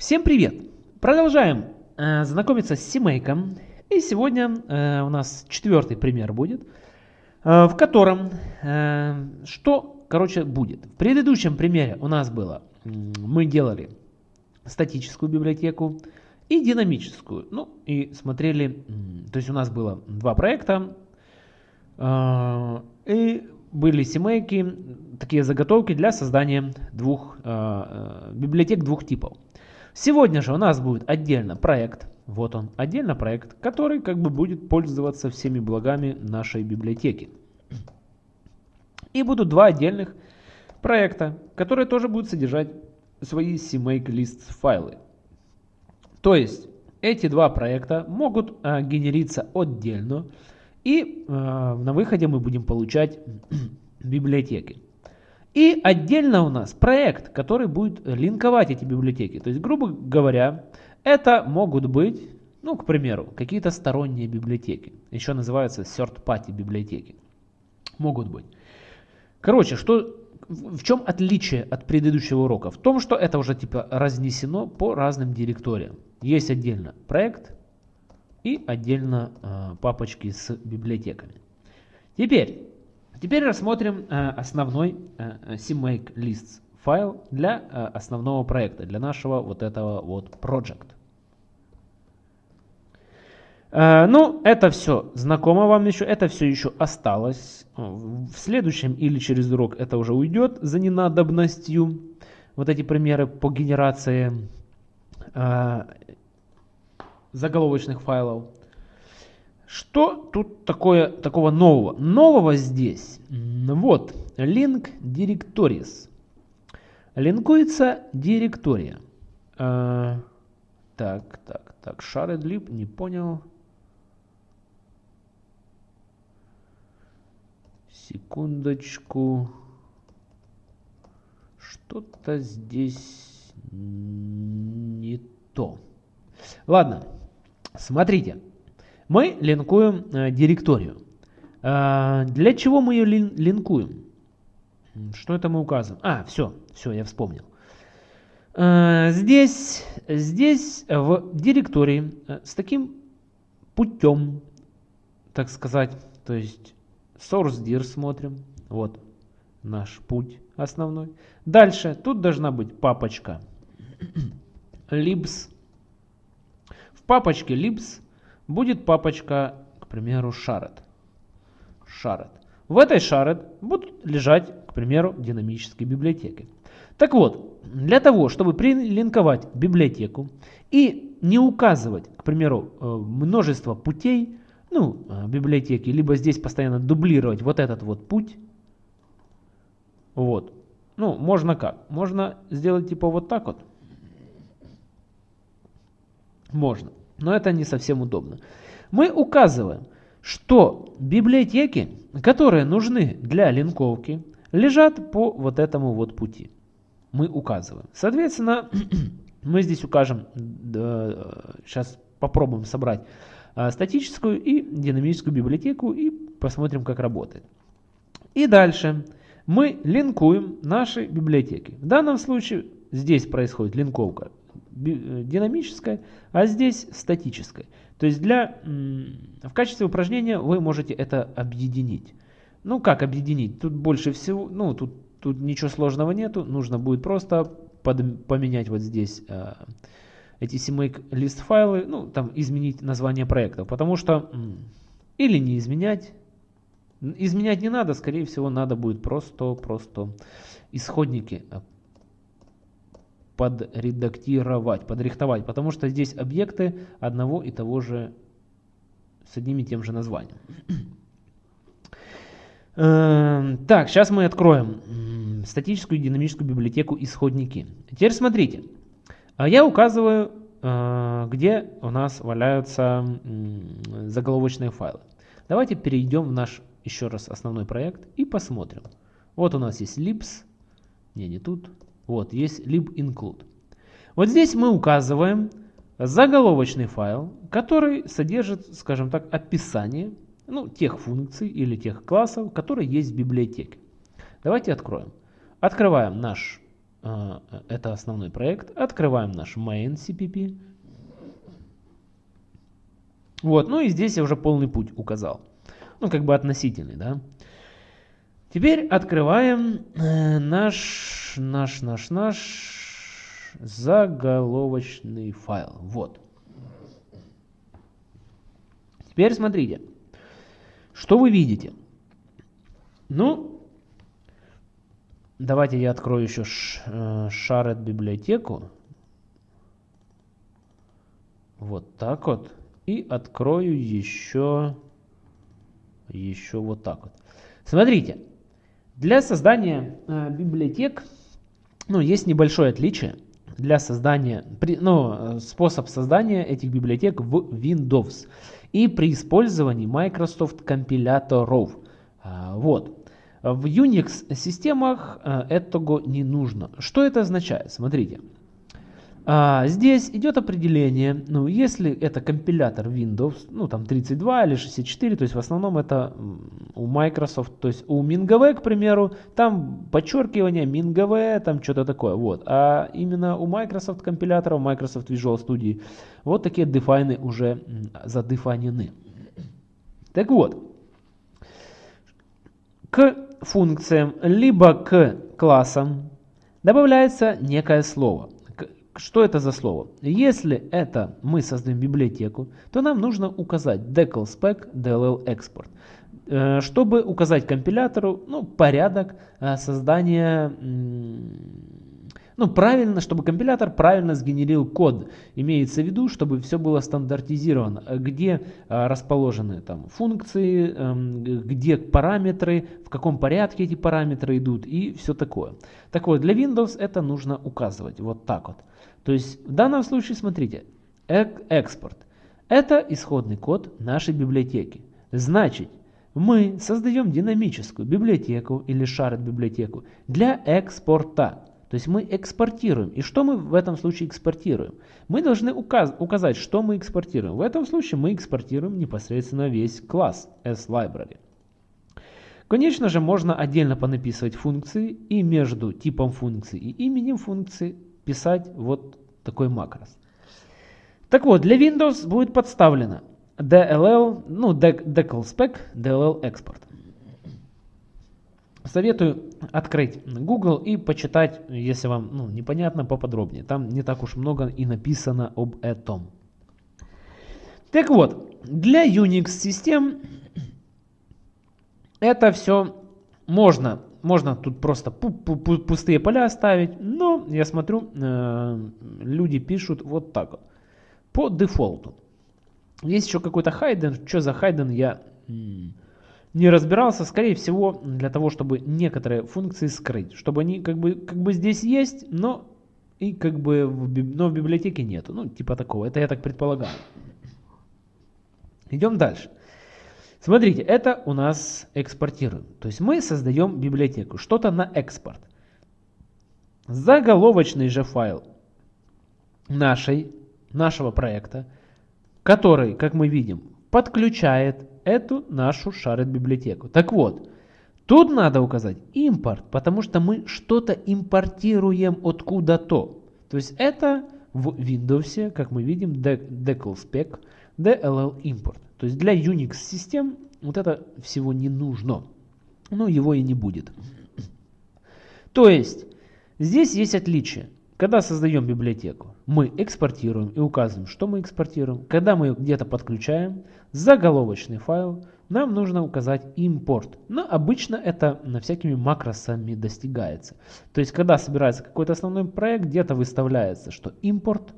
Всем привет! Продолжаем э, знакомиться с семейком. И сегодня э, у нас четвертый пример будет, э, в котором э, что, короче, будет. В предыдущем примере у нас было, мы делали статическую библиотеку и динамическую. Ну и смотрели, то есть у нас было два проекта. Э, и были семейки, такие заготовки для создания двух э, э библиотек двух типов. Сегодня же у нас будет отдельно проект, вот он, отдельно проект, который как бы будет пользоваться всеми благами нашей библиотеки. И будут два отдельных проекта, которые тоже будут содержать свои CMake Lists файлы. То есть эти два проекта могут э, генериться отдельно, и э, на выходе мы будем получать библиотеки. И отдельно у нас проект, который будет линковать эти библиотеки. То есть, грубо говоря, это могут быть, ну, к примеру, какие-то сторонние библиотеки. Еще называются third-party библиотеки. Могут быть. Короче, что, в чем отличие от предыдущего урока? В том, что это уже типа разнесено по разным директориям. Есть отдельно проект и отдельно э, папочки с библиотеками. Теперь Теперь рассмотрим э, основной э, CMake Lists файл для э, основного проекта, для нашего вот этого вот project. Ну, это все знакомо вам еще, это все еще осталось. В следующем или через урок это уже уйдет за ненадобностью. Вот эти примеры по генерации заголовочных файлов. Что тут такое, такого нового? Нового здесь. Вот, link directories. Линкуется директория. А, так, так, так, shared lib, не понял. Секундочку. Что-то здесь не то. Ладно, смотрите. Мы линкуем э, директорию. Э, для чего мы ее лин линкуем? Что это мы указываем? А, все, все, я вспомнил. Э, здесь, здесь в директории э, с таким путем, так сказать, то есть source dir смотрим, вот наш путь основной. Дальше, тут должна быть папочка libs. В папочке libs будет папочка, к примеру, shared. shared. В этой shared будут лежать, к примеру, динамические библиотеки. Так вот, для того, чтобы прилинковать библиотеку и не указывать, к примеру, э, множество путей, ну, э, библиотеки, либо здесь постоянно дублировать вот этот вот путь, вот, ну, можно как? Можно сделать типа вот так вот. Можно но это не совсем удобно. Мы указываем, что библиотеки, которые нужны для линковки, лежат по вот этому вот пути. Мы указываем. Соответственно, мы здесь укажем, сейчас попробуем собрать а, статическую и динамическую библиотеку и посмотрим, как работает. И дальше мы линкуем наши библиотеки. В данном случае здесь происходит линковка динамическое, а здесь статическое. То есть для, в качестве упражнения вы можете это объединить. Ну как объединить? Тут больше всего, ну тут, тут ничего сложного нету. Нужно будет просто под, поменять вот здесь э, эти CMake лист файлы, ну там изменить название проекта. Потому что или не изменять, изменять не надо, скорее всего надо будет просто, просто исходники э, подредактировать, подрихтовать, потому что здесь объекты одного и того же с одним и тем же названием. Эм, так, сейчас мы откроем статическую и динамическую библиотеку исходники. Теперь смотрите, а я указываю, э, где у нас валяются заголовочные файлы. Давайте перейдем в наш еще раз основной проект и посмотрим. Вот у нас есть libs, не, не тут, вот, есть lib-include. Вот здесь мы указываем заголовочный файл, который содержит, скажем так, описание ну, тех функций или тех классов, которые есть в библиотеке. Давайте откроем. Открываем наш э, это основной проект. Открываем наш main CPP. Вот, ну и здесь я уже полный путь указал. Ну, как бы относительный, да. Теперь открываем э, наш, наш, наш, наш заголовочный файл. Вот. Теперь смотрите, что вы видите. Ну, давайте я открою еще э, библиотеку. Вот так вот. И открою еще, еще вот так вот. Смотрите, для создания э, библиотек ну, есть небольшое отличие. Для создания, ну, способ создания этих библиотек в Windows и при использовании Microsoft компиляторов. А, вот. В Unix системах э, этого не нужно. Что это означает? Смотрите. А, здесь идет определение, ну, если это компилятор Windows, ну, там 32 или 64, то есть в основном это у Microsoft, то есть у MinGV, к примеру, там подчеркивание MinGV, там что-то такое, вот. А именно у Microsoft компиляторов, Microsoft Visual Studio, вот такие дефайны уже задефанены. Так вот, к функциям, либо к классам добавляется некое слово. Что это за слово? Если это мы создаем библиотеку, то нам нужно указать decal spec dll export, э, чтобы указать компилятору ну, порядок э, создания, ну правильно, чтобы компилятор правильно сгенерил код. Имеется в виду, чтобы все было стандартизировано, где э, расположены там функции, эм, где параметры, в каком порядке эти параметры идут и все такое. Так вот, для Windows это нужно указывать вот так вот. То есть в данном случае, смотрите, экспорт. Это исходный код нашей библиотеки. Значит, мы создаем динамическую библиотеку или шарит библиотеку для экспорта. То есть мы экспортируем. И что мы в этом случае экспортируем? Мы должны указ указать, что мы экспортируем. В этом случае мы экспортируем непосредственно весь класс S-Library. Конечно же, можно отдельно понаписывать функции и между типом функции и именем функции писать вот такой макрос. Так вот, для Windows будет подставлено DLL, ну, spec, DLL export. Советую открыть Google и почитать, если вам ну, непонятно, поподробнее. Там не так уж много и написано об этом. Так вот, для Unix систем это все можно можно тут просто пустые поля оставить, но я смотрю, э, люди пишут вот так вот, по дефолту. Есть еще какой-то хайден, что за хайден я не разбирался, скорее всего для того, чтобы некоторые функции скрыть, чтобы они как бы, как бы здесь есть, но и как бы в, но в библиотеке нету, ну типа такого, это я так предполагаю. Идем дальше. Смотрите, это у нас экспортируем. То есть мы создаем библиотеку, что-то на экспорт. Заголовочный же файл нашей, нашего проекта, который, как мы видим, подключает эту нашу шарит библиотеку. Так вот, тут надо указать импорт, потому что мы что-то импортируем откуда-то. То есть это в Windows, как мы видим, declspec, dll import. То есть для Unix систем вот это всего не нужно. Но его и не будет. То есть здесь есть отличие. Когда создаем библиотеку, мы экспортируем и указываем, что мы экспортируем. Когда мы где-то подключаем заголовочный файл, нам нужно указать импорт. Но обычно это на всякими макросами достигается. То есть, когда собирается какой-то основной проект, где-то выставляется, что импорт,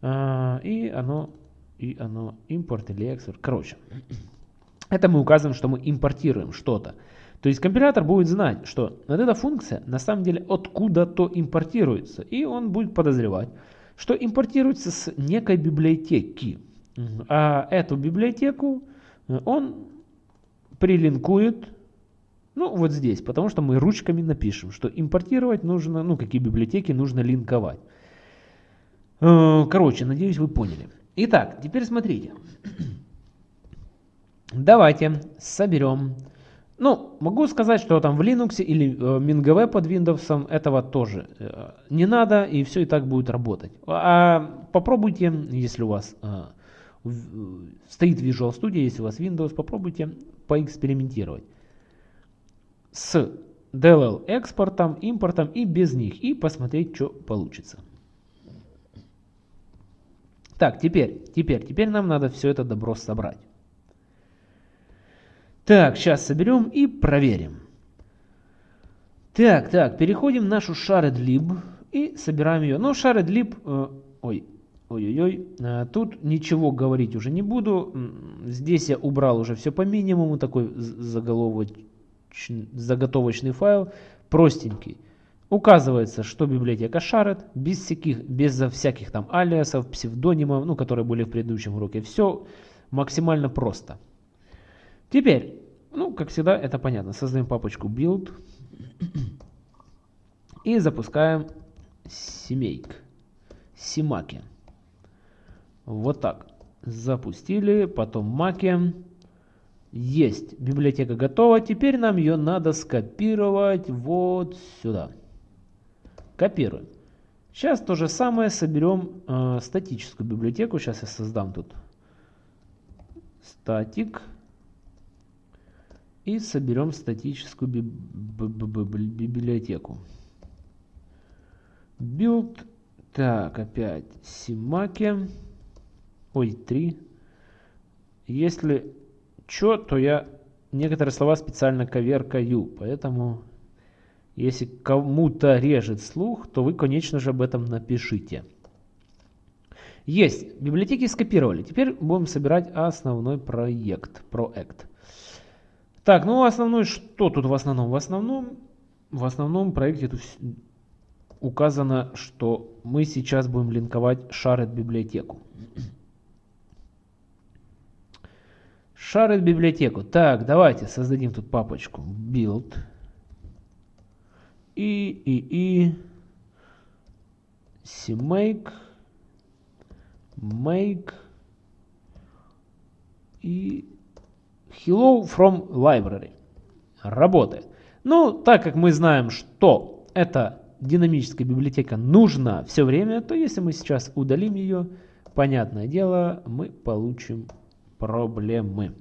э, и оно и оно импорт или экспорт. Короче, это мы указываем, что мы импортируем что-то. То есть компилятор будет знать, что вот эта функция на самом деле откуда-то импортируется. И он будет подозревать, что импортируется с некой библиотеки. А эту библиотеку э, он прилинкует ну, вот здесь, потому что мы ручками напишем, что импортировать нужно, ну, какие библиотеки нужно линковать. Э, короче, надеюсь, вы поняли. Итак, теперь смотрите. Давайте соберем Ну, могу сказать, что там в Linux или э, MinGV под Windows этого тоже э, не надо, и все и так будет работать. А попробуйте, если у вас э, стоит Visual Studio, если у вас Windows, попробуйте поэкспериментировать с DLL экспортом, импортом и без них, и посмотреть, что получится. Так, теперь, теперь, теперь нам надо все это добро собрать. Так, сейчас соберем и проверим. Так, так, переходим в нашу shared и собираем ее. Но shared э, ой, ой-ой-ой, э, тут ничего говорить уже не буду. Здесь я убрал уже все по минимуму, такой заготовочный файл, простенький. Указывается, что библиотека shared, без всяких, без всяких там алиасов, псевдонимов, ну, которые были в предыдущем уроке. Все максимально просто. Теперь, ну, как всегда, это понятно. Создаем папочку build и запускаем семейк, симаки. Вот так. Запустили, потом маки. Есть, библиотека готова. Теперь нам ее надо скопировать вот сюда. Копируем. Сейчас то же самое соберем э, статическую библиотеку. Сейчас я создам тут статик и соберем статическую би библиотеку. Build, так, опять Симаки, ой, 3. Если что, то я некоторые слова специально коверкаю, поэтому если кому-то режет слух, то вы, конечно же, об этом напишите. Есть, библиотеки скопировали. Теперь будем собирать основной проект, проект. Так, ну основной, что тут в основном? В основном, в основном проекте тут указано, что мы сейчас будем линковать shared библиотеку. Shared библиотеку. Так, давайте создадим тут папочку build. И, и, и. CMake. Make. И Hello from Library. Работает. Ну, так как мы знаем, что эта динамическая библиотека нужна все время, то если мы сейчас удалим ее, понятное дело, мы получим проблемы.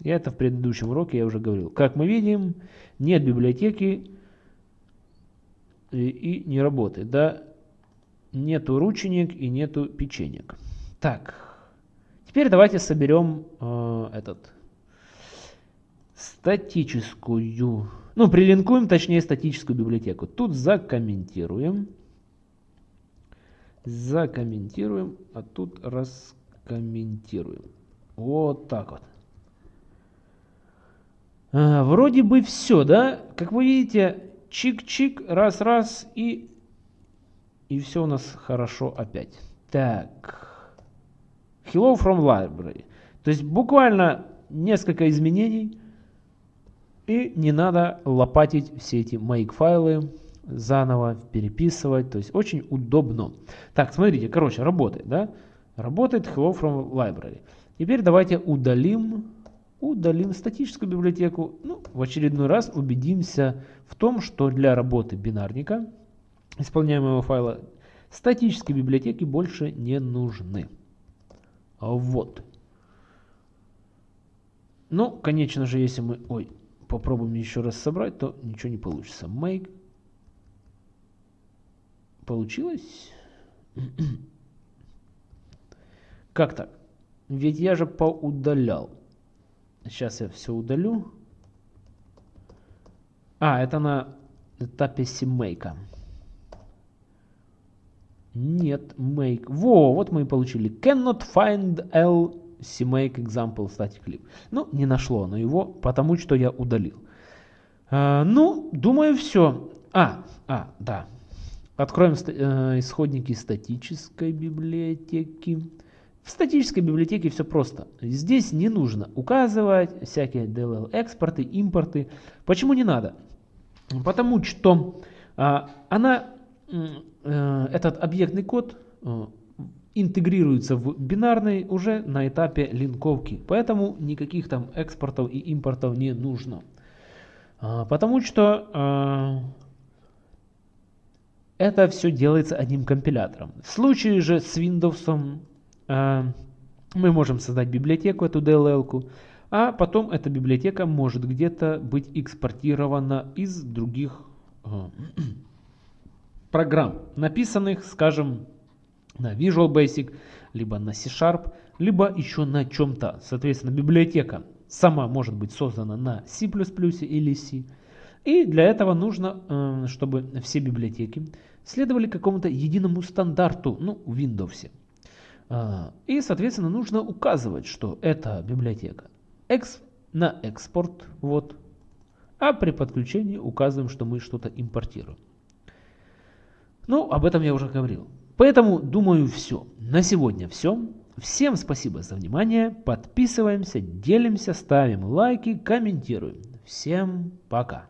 И это в предыдущем уроке я уже говорил. Как мы видим, нет библиотеки и, и не работает. Да? Нету ручеек и нету печенек. Так, теперь давайте соберем э, этот статическую, ну, прилинкуем, точнее, статическую библиотеку. Тут закомментируем. Закомментируем, а тут раскомментируем. Вот так вот. А, вроде бы все, да? Как вы видите, чик-чик, раз-раз и, и все у нас хорошо опять. Так. Hello from library. То есть буквально несколько изменений. И не надо лопатить все эти make файлы заново, переписывать. То есть очень удобно. Так, смотрите, короче, работает, да? Работает hello from library. Теперь давайте удалим, удалим статическую библиотеку. Ну, в очередной раз убедимся в том, что для работы бинарника, исполняемого файла, статические библиотеки больше не нужны. Вот. Ну, конечно же, если мы... Ой, попробуем еще раз собрать, то ничего не получится. Make. Получилось? Как так? Ведь я же поудалял. Сейчас я все удалю. А, это на этапе симмейка. Нет, make. Во, вот мы и получили. Cannot find L CMake example static clip. Ну, не нашло оно его, потому что я удалил. А, ну, думаю, все. А, а, да. Откроем э, исходники статической библиотеки. В статической библиотеке все просто. Здесь не нужно указывать всякие DLL экспорты, импорты. Почему не надо? Потому что а, она, а, этот объектный код а, интегрируется в бинарный уже на этапе линковки. Поэтому никаких там экспортов и импортов не нужно. А, потому что а, это все делается одним компилятором. В случае же с Windows а, мы можем создать библиотеку, эту DLL, а потом эта библиотека может где-то быть экспортирована из других программ, написанных, скажем, на Visual Basic, либо на C-Sharp, либо еще на чем-то. Соответственно, библиотека сама может быть создана на C++ или C. И для этого нужно, э, чтобы все библиотеки следовали какому-то единому стандарту, ну, в Windows. А, и, соответственно, нужно указывать, что эта библиотека на экспорт, вот, а при подключении указываем, что мы что-то импортируем. Ну, об этом я уже говорил. Поэтому, думаю, все. На сегодня все. Всем спасибо за внимание. Подписываемся, делимся, ставим лайки, комментируем. Всем пока.